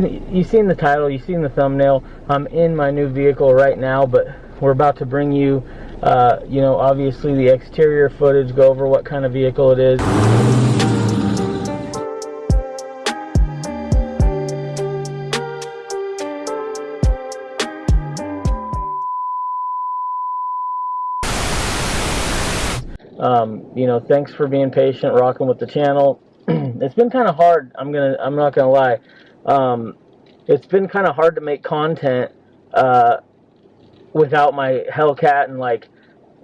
You've seen the title, you've seen the thumbnail. I'm in my new vehicle right now, but we're about to bring you, uh, you know, obviously the exterior footage, go over what kind of vehicle it is. Um, you know, thanks for being patient, rocking with the channel. it's been kind of hard. I'm gonna, I'm not gonna lie. Um, it's been kind of hard to make content uh, without my Hellcat and like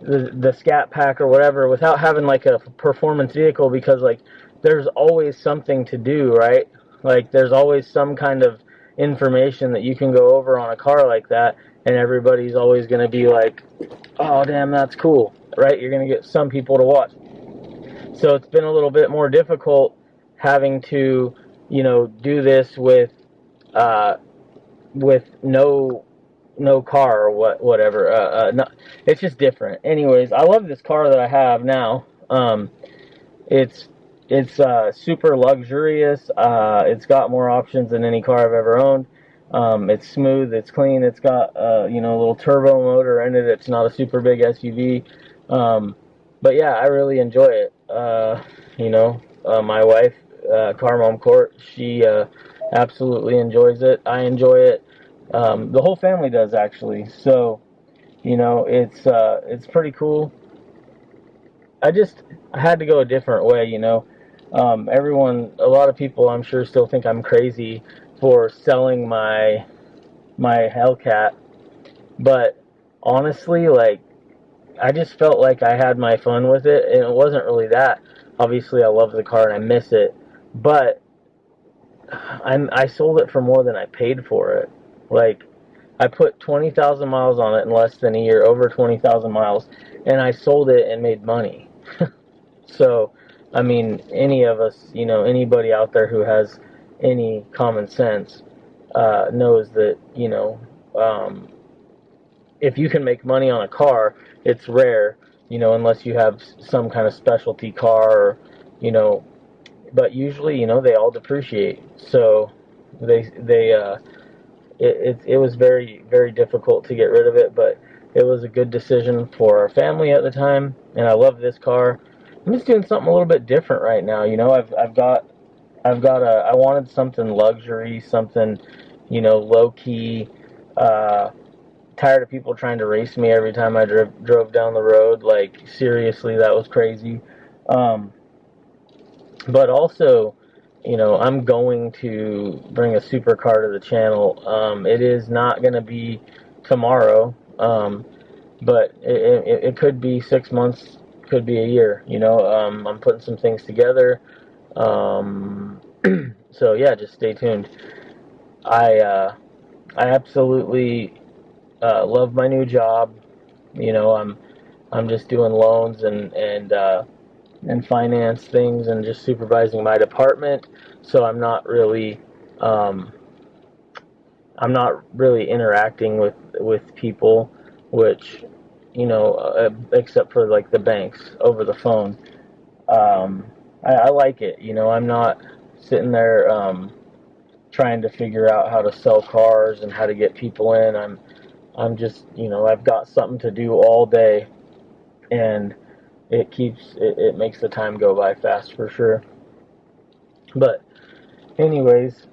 the the Scat Pack or whatever, without having like a performance vehicle because like there's always something to do, right? Like there's always some kind of information that you can go over on a car like that, and everybody's always going to be like, "Oh, damn, that's cool," right? You're going to get some people to watch. So it's been a little bit more difficult having to, you know, do this with uh, with no no car or what whatever. Uh, uh, no, it's just different. Anyways, I love this car that I have now. Um, it's it's uh, super luxurious. Uh, it's got more options than any car I've ever owned. Um, it's smooth. It's clean. It's got uh, you know a little turbo motor in it. It's not a super big SUV. Um, but yeah, I really enjoy it. Uh, you know, uh, my wife, uh, Car Mom Court, she uh, absolutely enjoys it. I enjoy it. Um, the whole family does actually. So, you know, it's uh, it's pretty cool. I just I had to go a different way. You know, um, everyone, a lot of people, I'm sure, still think I'm crazy for selling my my Hellcat, but honestly, like I just felt like I had my fun with it, and it wasn't really that. Obviously, I love the car and I miss it, but I'm, I sold it for more than I paid for it. Like, I put 20,000 miles on it in less than a year, over 20,000 miles, and I sold it and made money. so, I mean, any of us, you know, anybody out there who has any common sense uh, knows that, you know, um, if you can make money on a car, it's rare, you know, unless you have some kind of specialty car or, you know, but usually, you know, they all depreciate. So they they uh, it, it it was very very difficult to get rid of it, but it was a good decision for our family at the time, and I love this car. I'm just doing something a little bit different right now. You know, I've I've got I've got a I wanted something luxury, something you know low key. Uh, tired of people trying to race me every time I drove drove down the road. Like seriously, that was crazy. Um, but also, you know, I'm going to bring a supercar to the channel. Um, it is not going to be tomorrow, um, but it, it, it, could be six months, could be a year. You know, um, I'm putting some things together. Um, so yeah, just stay tuned. I uh, I absolutely uh, love my new job. You know, I'm I'm just doing loans and and uh, and finance things and just supervising my department. So I'm not really um, I'm not really interacting with with people, which you know, uh, except for like the banks over the phone. Um, I, I, like it. You know, I'm not sitting there um, trying to figure out how to sell cars and how to get people in. I'm I'm just you know I've got something to do all day, and it keeps it, it makes the time go by fast for sure. But anyways,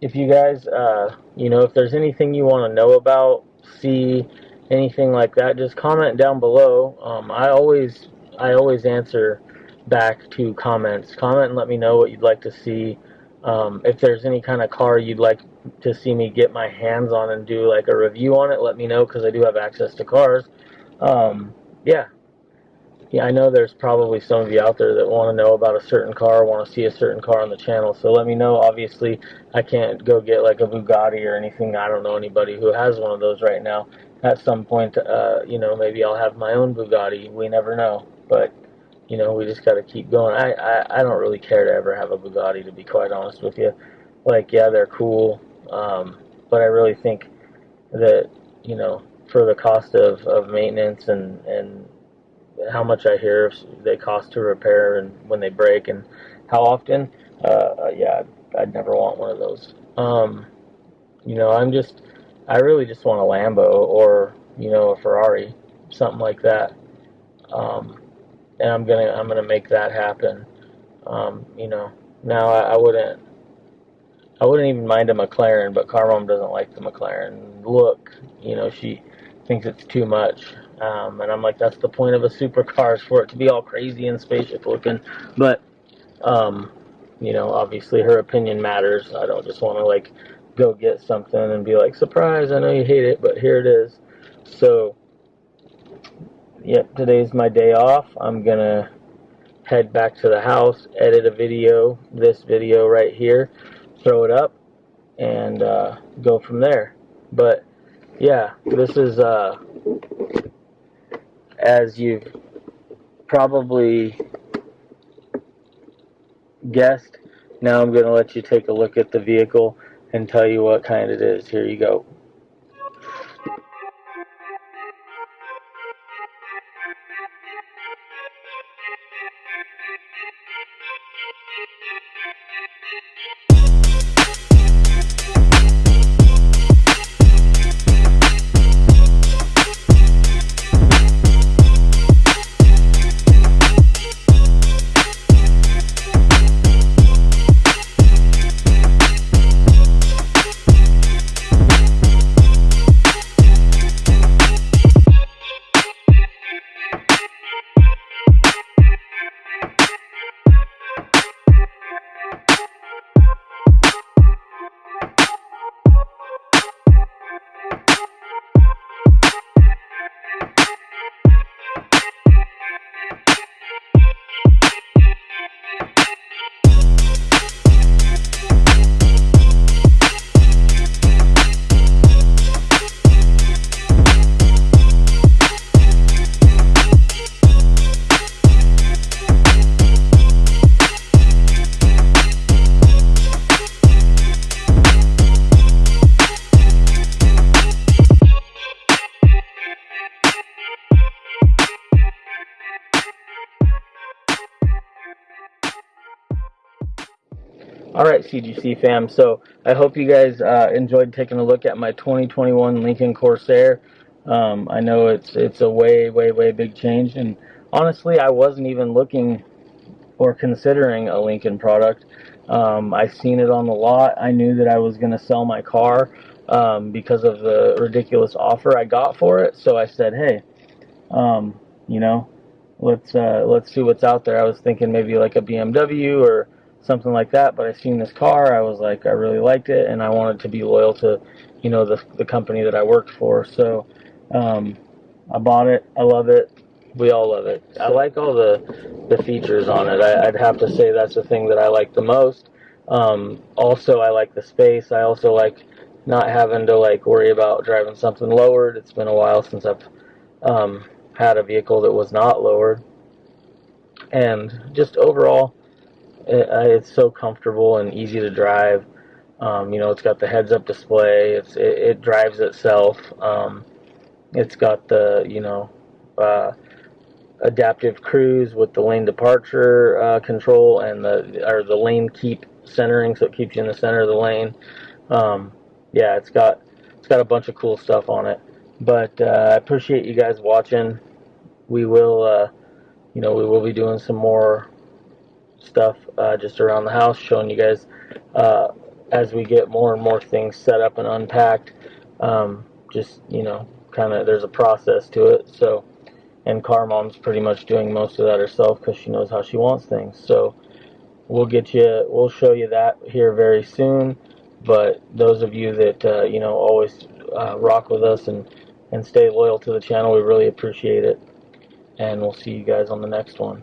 if you guys uh, you know if there's anything you want to know about, see anything like that, just comment down below. Um, I always I always answer back to comments. Comment and let me know what you'd like to see. Um, if there's any kind of car you'd like to see me get my hands on and do like a review on it, let me know because I do have access to cars. Um, yeah. Yeah, I know there's probably some of you out there that want to know about a certain car, want to see a certain car on the channel. So let me know. Obviously, I can't go get like a Bugatti or anything. I don't know anybody who has one of those right now. At some point, uh, you know, maybe I'll have my own Bugatti. We never know. But, you know, we just got to keep going. I, I, I don't really care to ever have a Bugatti, to be quite honest with you. Like, yeah, they're cool. Um, but I really think that, you know, for the cost of, of maintenance and, and how much I hear they cost to repair and when they break and how often, uh, yeah, I'd never want one of those. Um, you know, I'm just, I really just want a Lambo or you know a Ferrari, something like that. Um, and I'm gonna I'm gonna make that happen. Um, you know, now I, I wouldn't I wouldn't even mind a McLaren, but Carmom doesn't like the McLaren look. You know, she thinks it's too much. Um, and I'm like, that's the point of a supercar is for it to be all crazy and spaceship looking. But, um, you know, obviously her opinion matters. I don't just want to like go get something and be like, surprise, I know you hate it, but here it is. So, yep, today's my day off. I'm going to head back to the house, edit a video, this video right here, throw it up, and uh, go from there. But, yeah, this is, uh, as you've probably guessed, now I'm going to let you take a look at the vehicle and tell you what kind it is. Here you go. Alright, CGC fam, so I hope you guys uh, enjoyed taking a look at my 2021 Lincoln Corsair. Um, I know it's it's a way, way, way big change, and honestly, I wasn't even looking or considering a Lincoln product. Um, I seen it on the lot. I knew that I was going to sell my car um, because of the ridiculous offer I got for it. So I said, hey, um, you know, let's uh, let's see what's out there. I was thinking maybe like a BMW or something like that. But I seen this car, I was like, I really liked it, and I wanted to be loyal to, you know, the the company that I worked for. So um, I bought it. I love it. We all love it. I like all the the features on it. I, would have to say that's the thing that I like the most. Um, also, I like the space. I also like not having to like worry about driving something lowered. It's been a while since I've um, had a vehicle that was not lowered, and just overall, it, uh, it's so comfortable and easy to drive. Um, you know, it's got the heads-up display. It's it, it drives itself. Um, it's got the you know uh, adaptive cruise with the lane departure uh, control and the or the lane keep centering, so it keeps you in the center of the lane. Um, yeah, it's got it's got a bunch of cool stuff on it. But uh, I appreciate you guys watching. We will, uh, you know, we will be doing some more stuff uh, just around the house, showing you guys uh, as we get more and more things set up and unpacked. Um, just you know, kind of there's a process to it. So, and Car Mom's pretty much doing most of that herself because she knows how she wants things. So, we'll get you, we'll show you that here very soon. But those of you that uh, you know always uh, rock with us and and stay loyal to the channel, we really appreciate it. And we'll see you guys on the next one.